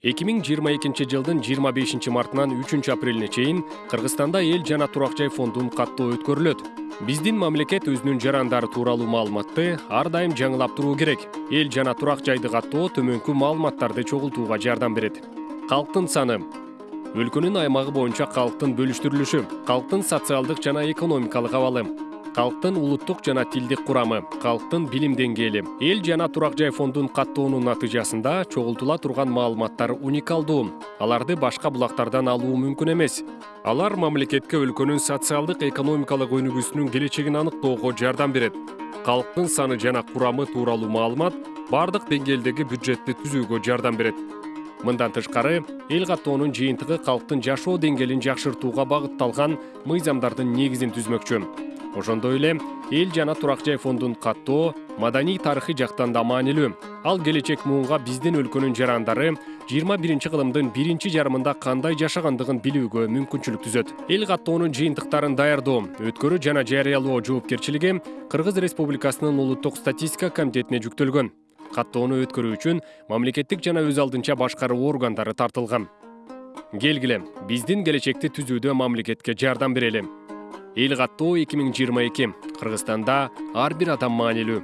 эки миң жыйырма экинчи жылдын жыйырма бешинчи мартынан үчүнчү апрелине чейин кыргызстанда эл жана турак жай фондун каттоо өткөрүлөт. Биздин мамлекет өзүнүн жарандары тууралуу маалыматты ар дайым жаңылап туруу керек. Эл жана турак жайды каттоо төмөнкү маалыматтарды чогултууга жардам берет. Калктын саны. Өлкөнүн аймагы боюнча калктын бөлүштүрүлүшү калктын социалдык жана экономикалык абалы калктын улуттук жана тилдик курамы калктын билим деңгээли. Эл жана турак жай фондун каттоонун натыйжасында чогултула турган маалыматтар уникалдуу. Аларды башка булактардан алуу мүмкүн эмес. Алар мамлекетке өлкөнүн социалдык экономикалык өнүгүүсүнүн келечегин аныктоого жардам берет. Калктын саны жана курамы тууралуу маалымат баардык деңгээлдеги бюджетти түзүүгө жардам берет. Мындан тышкары эл каттоонун жыйынтыгы калктын жашоо деңгээлин жакшыртууга багытталган мыйзамдардын негизин түзмөкчү ошондой эле эл жана турак жай фондун каттоо маданий тарыхый жактан да маанилүү. Ал келечек муунга биздин өлкөнүн жарандары жыйырма биринчи кылымдын биринчи жарымында кандай жашагандыгын билүүгө мүмкүнчүлүк түзөт. Эл каттоонун жыйынтыктарын даярдоо өткөрүү жана жарыялоо жоопкерчилиги кыргыз республикасынын улуттук статистика комитетине жүктөлгөн. Каттоону өткөрүү үчүн мамлекеттик жана өз алдынча башкаруу органдары тартылган. Келгиле биздин келечекти түзүүдө мамлекетке жардам берели эл каттоо эки миң жыйырма эки кыргызстанда ар бир адам маанилүү